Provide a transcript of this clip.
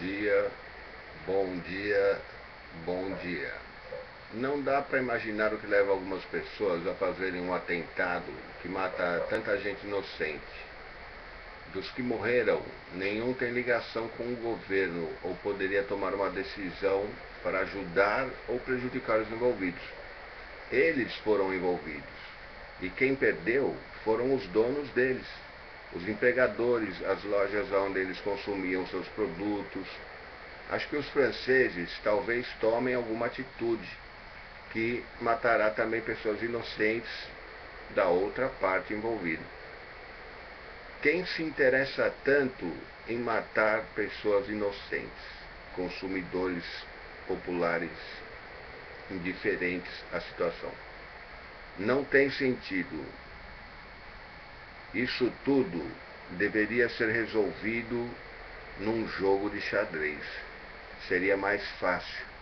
dia, bom dia, bom dia. Não dá para imaginar o que leva algumas pessoas a fazerem um atentado que mata tanta gente inocente. Dos que morreram, nenhum tem ligação com o governo ou poderia tomar uma decisão para ajudar ou prejudicar os envolvidos. Eles foram envolvidos. E quem perdeu foram os donos deles os empregadores, as lojas onde eles consumiam seus produtos. Acho que os franceses talvez tomem alguma atitude que matará também pessoas inocentes da outra parte envolvida. Quem se interessa tanto em matar pessoas inocentes, consumidores populares indiferentes à situação? Não tem sentido isso tudo deveria ser resolvido num jogo de xadrez. Seria mais fácil.